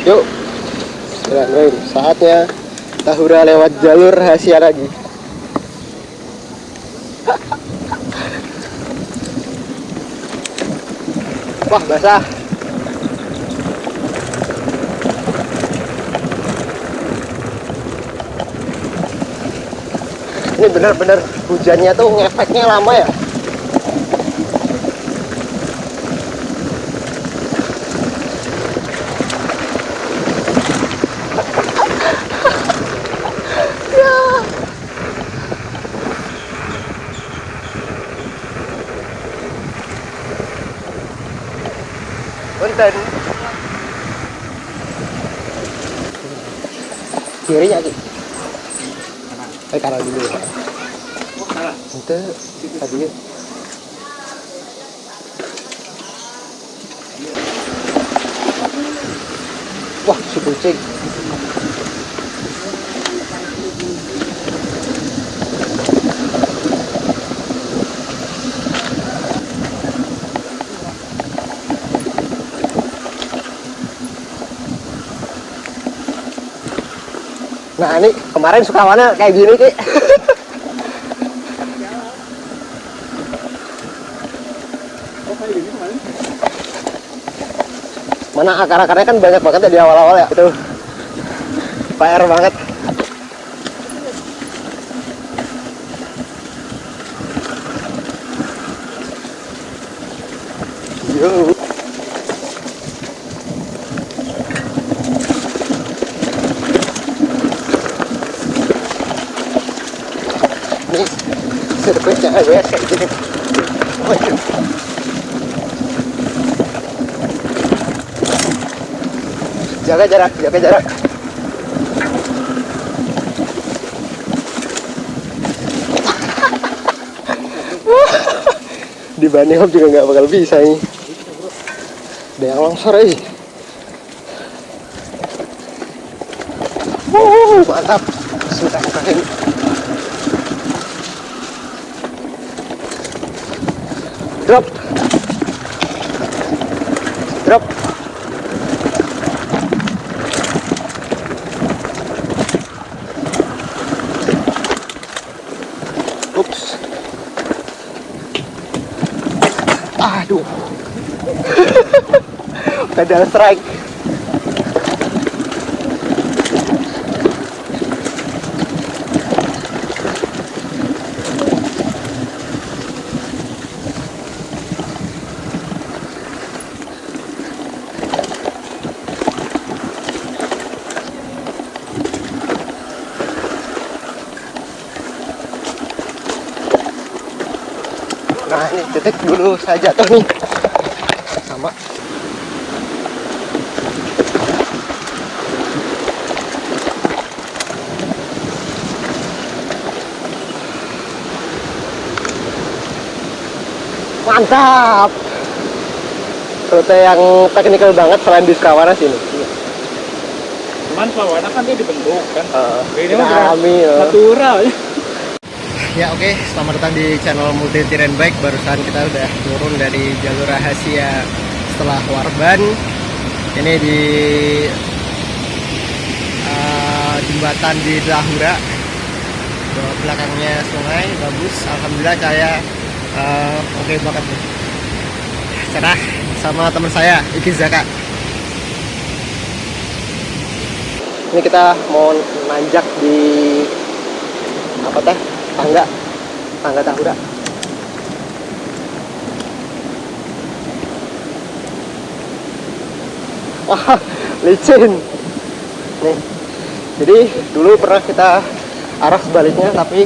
Yuk, Bismillahirrahmanirrahim. Saatnya Tahura lewat jalur rahasia lagi. Wah, basah. Ini benar-benar hujannya tuh ngefeknya lama ya. Eh kanan dulu ya. Itu tadi Wah, si kucing. Nah, ini kemarin sukawannya kayak gini, Ki. Mana akar-akarnya kan banyak banget ya di awal-awal ya. Itu PR banget. Yo. Ini sirkuitnya ABS kayak gini. Waduh. Jaga jarak, jaga jarak. Di Bunny Hop juga nggak bakal bisa nih. Ada yang longsor eh. Wuh, mantap. Sudah keren. Drop. Drop. Ups. Aduh. Pedal strike. Detik dulu saya jatuh nih Sama. Mantap. Rute yang teknikal banget selain di Sekawana sini. Cuman Slawana kan dia dibentuk kan. uh, Ini mah natural ya. Ya oke, selamat datang di channel Multi Terrain Bike. Barusan kita udah turun dari jalur rahasia setelah Warban. Ini di uh, jembatan di Lahura. Belakangnya sungai, bagus. Alhamdulillah saya uh, oke banget nih. Cerah sama teman saya Iki Zaka. Ini kita mau nanjak di apa teh? Tangga. Tangga tahura. Wah licin. Nih jadi dulu pernah kita arah sebaliknya tapi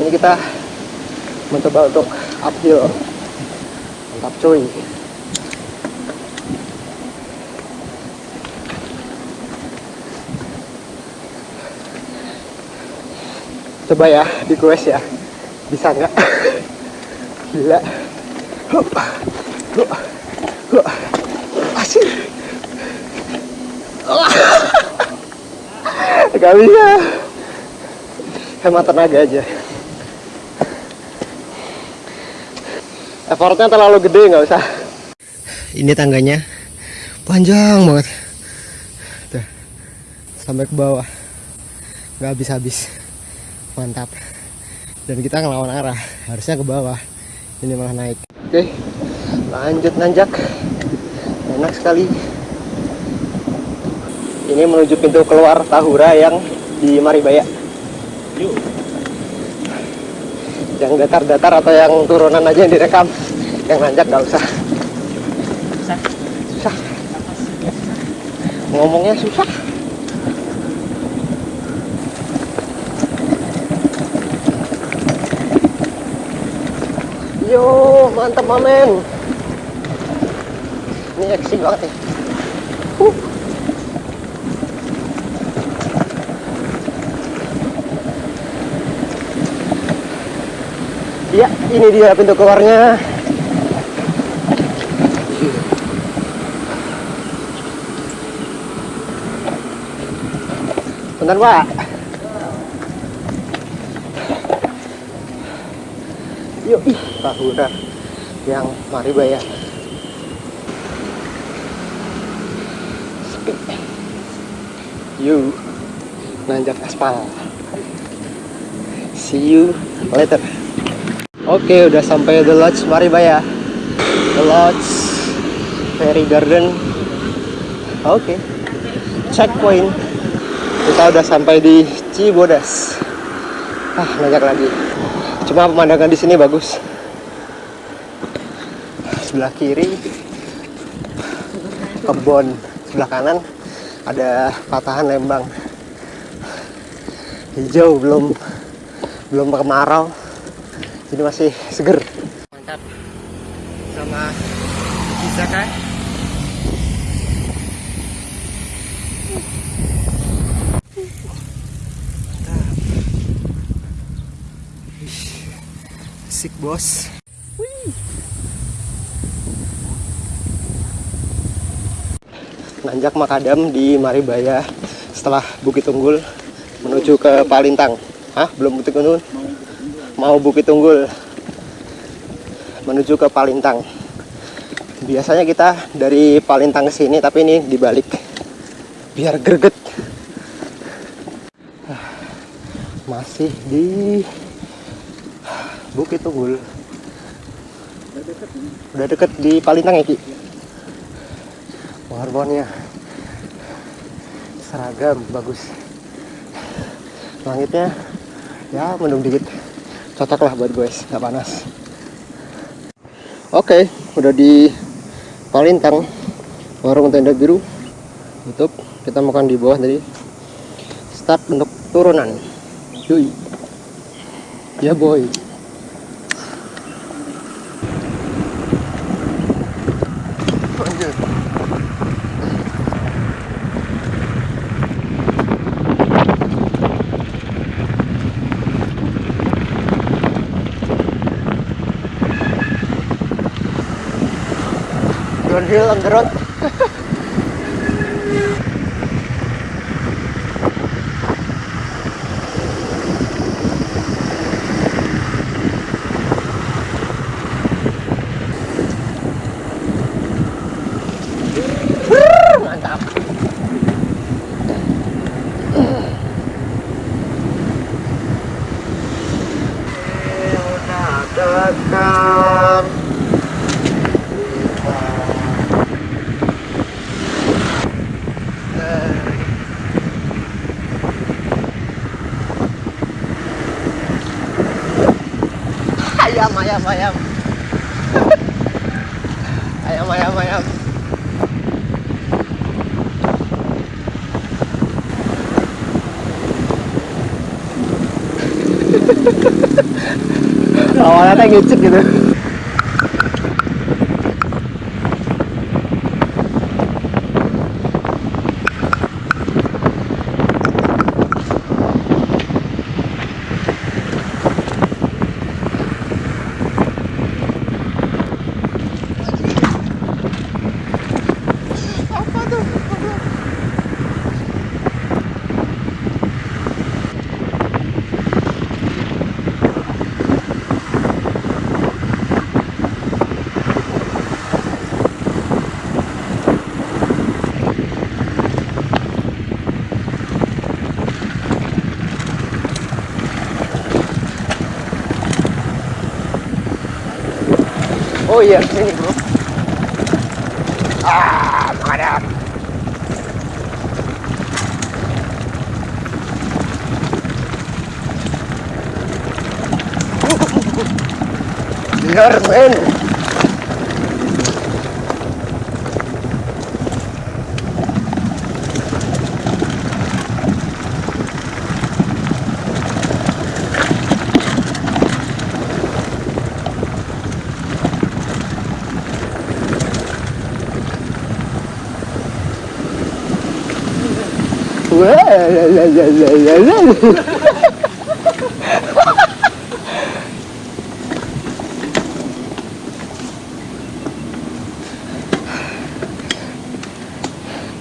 ini kita mencoba untuk uphill. Mantap cuy coba ya di quest ya. Bisa nggak? Gila. Hup. Hup. Hup. asik. Nggak bisa. Hemat tenaga aja. Effortnya terlalu gede nggak usah. Ini tangganya panjang banget. Sampai ke bawah. Nggak habis-habis mantap. Dan kita ngelawan arah. Harusnya ke bawah. Ini malah naik. Oke. Lanjut nanjak. Enak sekali. Ini menuju pintu keluar Tahura yang di Maribaya. Yuk. yang datar-datar atau yang turunan aja yang direkam. Yang nanjak nggak usah. Susah. susah. Ngomongnya susah yo mantap mamen ini eksi banget nih Huh. Iya, ini dia pintu keluarnya. Bentar, Pak. Yuk, ih, Tahura yang Maribaya. Yuk, nanjak aspal. See you later. Oke, udah sampai The Lodge Maribaya. The Lodge Fairy Garden. Oke. Checkpoint. Kita udah sampai di Cibodas. Ah, banyak lagi. Cuma pemandangan di sini bagus. Sebelah kiri kebun, sebelah kanan ada patahan lembang. Hijau belum belum kemarau jadi masih seger. Mantap. Sama Kizaka Sik bos Nanjak Makadam di Maribaya setelah Bukit Tunggul menuju ke Palintang. Hah? Belum Bukit Tunggul? mau Bukit Tunggul menuju ke Palintang. Biasanya kita dari Palintang ke sini, tapi ini dibalik biar greget. Masih di Bukit Tunggul. Udah deket di Palintang ya Ki. Warbonnya seragam bagus. Langitnya ya mendung dikit. Cocok lah buat guys nggak panas. Oke udah di Palintang warung tenda biru. Tutup kita makan di bawah tadi. Start untuk turunan. Yui ya boy 그런 그런. I am. I am, I am, I am. Awalnya kayak ngecek gitu. Oh iya, sini bro. Ah, mantap. Biar men.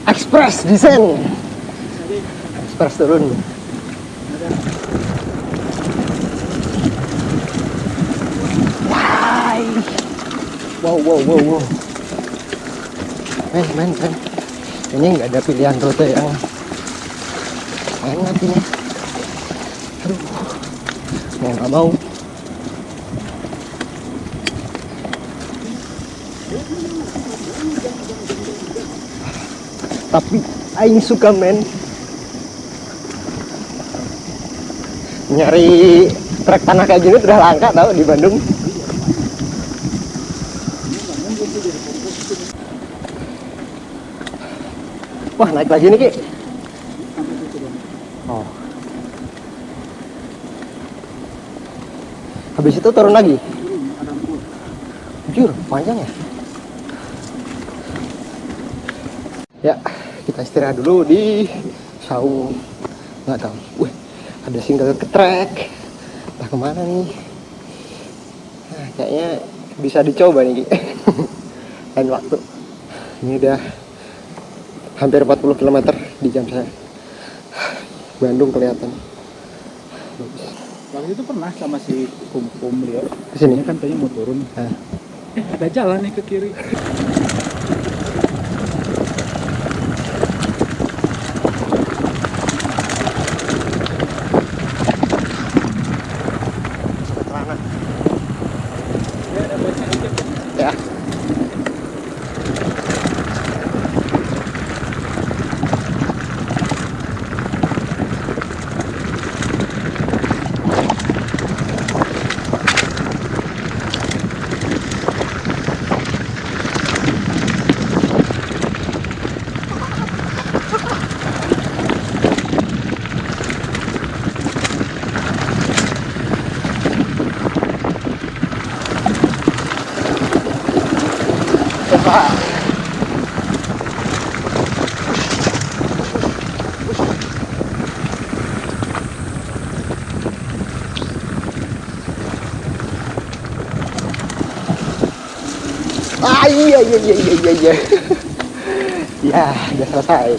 Express descent. Express turun. Wow, wow, wow, wow. Men, men, men. Ini nggak ada pilihan rute yang enak ini. Aduh. Mau nggak mau. tapi aing suka men nyari trek tanah kayak gini udah langka tau di Bandung wah naik lagi nih Ki oh habis itu turun lagi. Jujur panjang ya? Ya kita istirahat dulu di saung. Nggak tahu. Wih ada single ketrek entah ke mana nih. Nah, kayaknya bisa dicoba nih lain waktu. Ini udah hampir 40 km di jam saya. Bandung kelihatan. Bagus Waktu itu pernah sama si Kum-Kum Leo. Ke sini? Ini kan kayaknya mau turun. Nah. Eh, ada jalan nih ke kiri. ya coba Ah iya iya iya iya iya iya. ya udah selesai.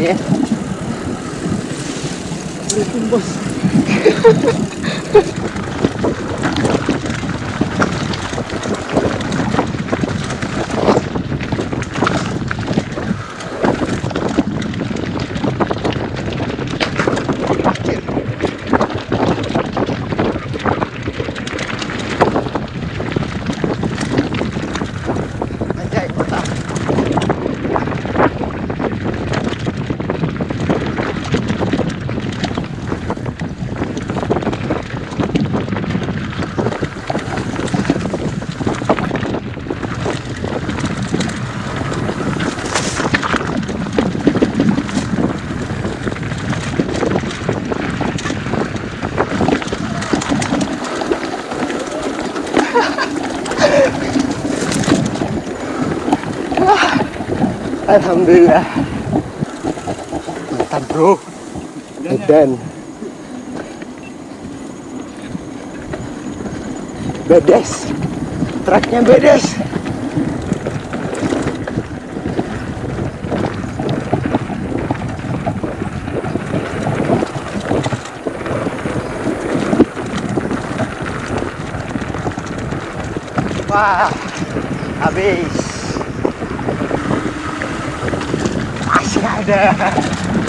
yeah. Alhamdulillah. Mantap bro. Dan bedes. Truknya bedes. Wah, habis. Masih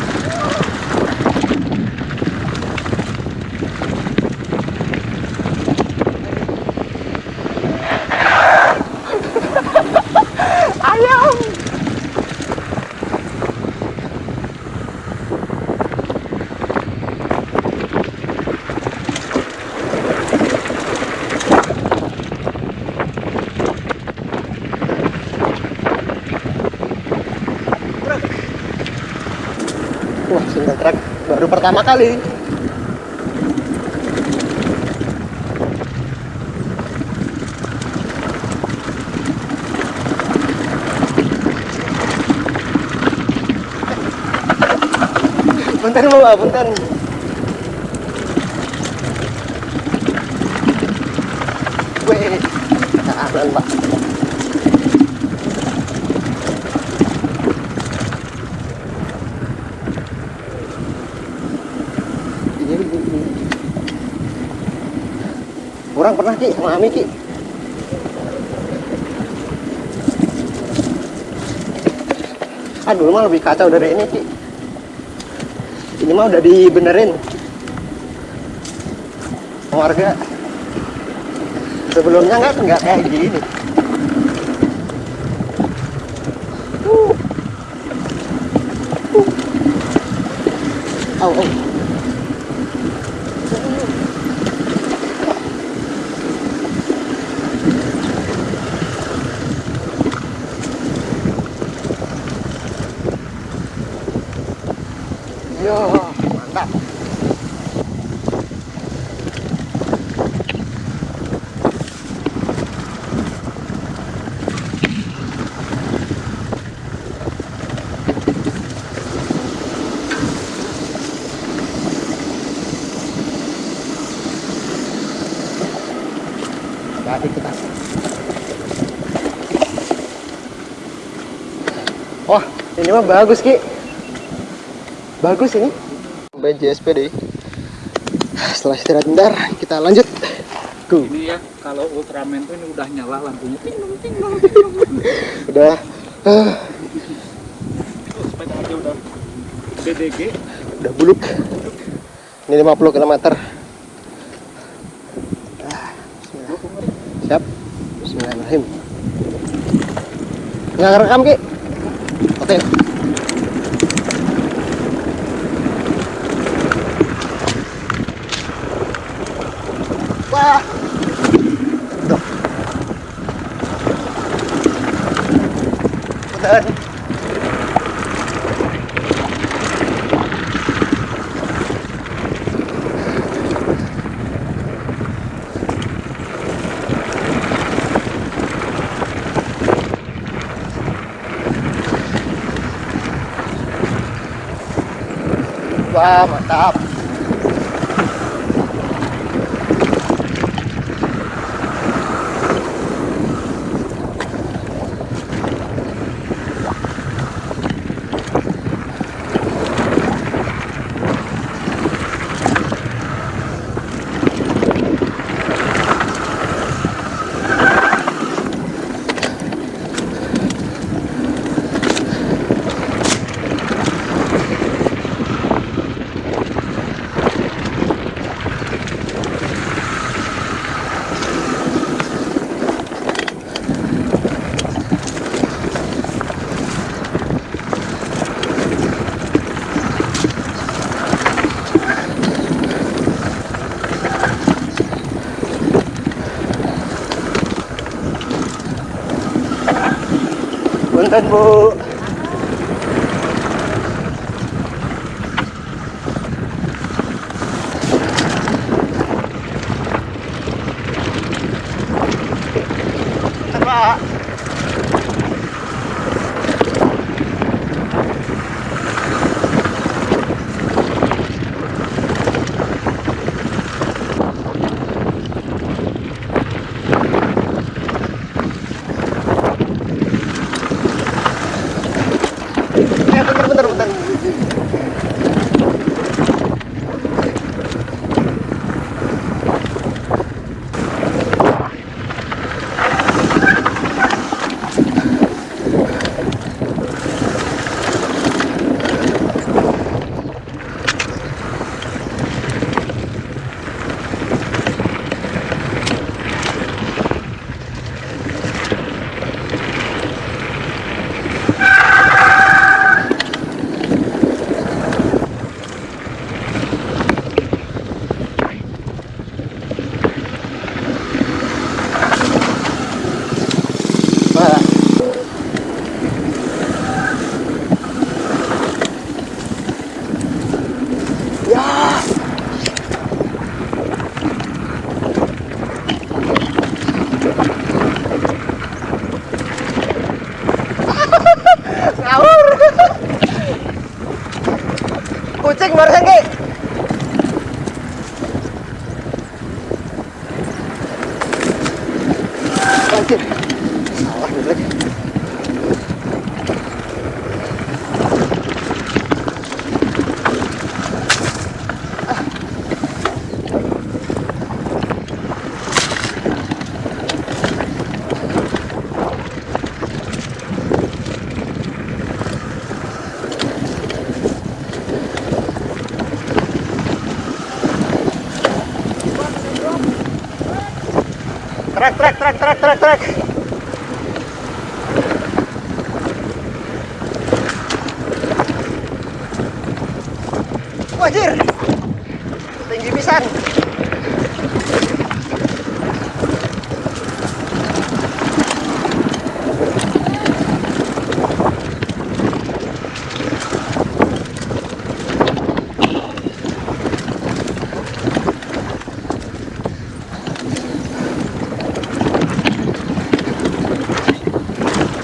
Wah, single track baru pertama kali. Bentar Mbak, bentar. Wih, kanan Mbak. Ini, ini, ini. Kurang pernah Ki sama Ami Ki. Ah dulu mah lebih kacau dari ini Ki. Ini mah udah dibenerin. Warga sebelumnya nggak nggak kayak gini. Uh. Uh. Au, au. Yo, mantap. Hati kita. Wah, ini mah bagus Ki. Bagus ini. BJSP deh. Setelah istirahat bentar, kita lanjut. Go. Ini ya kalau Ultraman tuh ini udah nyala lampunya. Ting, ting, ting, Udah. ah, Oh, sepeda aja udah BDG. udah buluk. Ini 50 km. Bismillahirrahmanirrahim. Nggak ngerekam, Ki? Oke. Wah. Duh. Punten. Wah, mantap. Pinsan po! Trek, trek, trek, trek, trek, trek. Wajir. Tinggi pisan.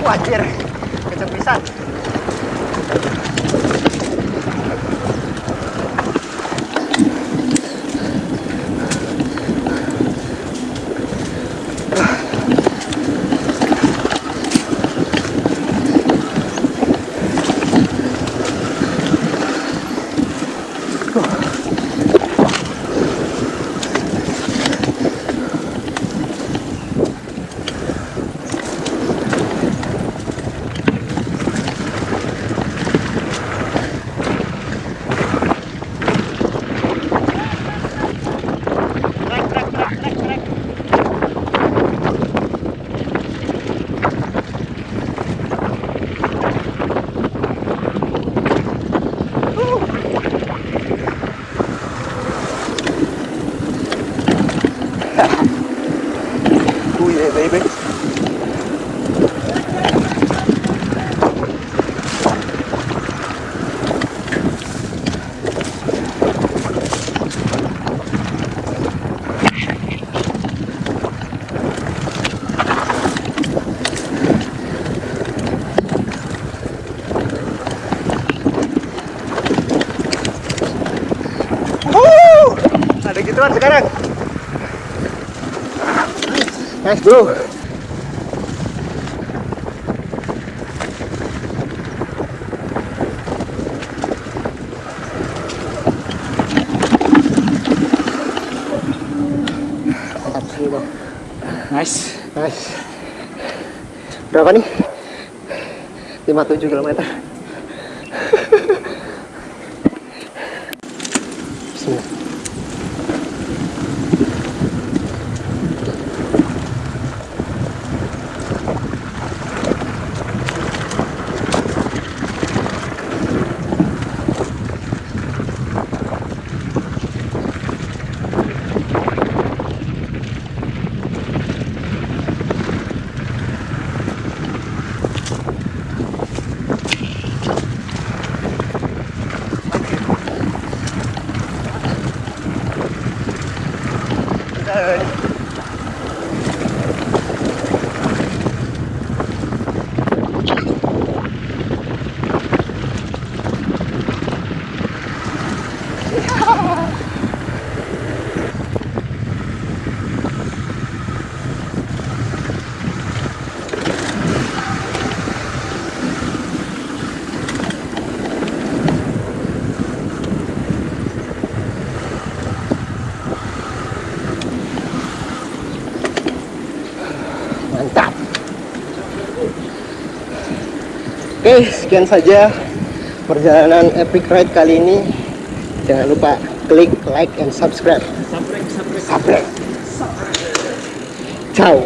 Wajir. Kenceng pisan. Trek, trek, trek, trek, trek. Oh yeah, baby. Wuh, gituan sekarang. Sih bro. Nice. Nice. Berapa nih? 57 km. Oke, sekian saja perjalanan epic ride kali ini. Jangan lupa klik like and subscribe. Sabrek, sabrek. Sabrek. Ciao.